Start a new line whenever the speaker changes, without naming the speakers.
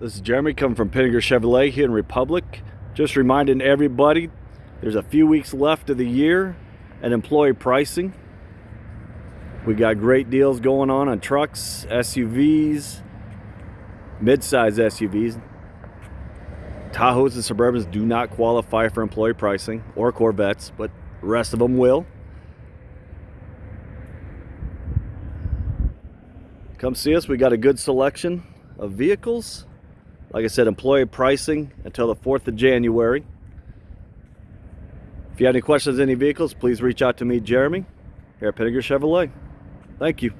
This is Jeremy coming from Pinegar Chevrolet here in Republic. Just reminding everybody there's a few weeks left of the year and employee pricing. We got great deals going on on trucks, SUVs, mid-size SUVs. Tahoes and Suburbans do not qualify for employee pricing or Corvettes, but the rest of them will. Come see us. We got a good selection of vehicles. Like I said, employee pricing until the 4th of January. If you have any questions on any vehicles, please reach out to me, Jeremy, here at Pinegar Chevrolet. Thank you.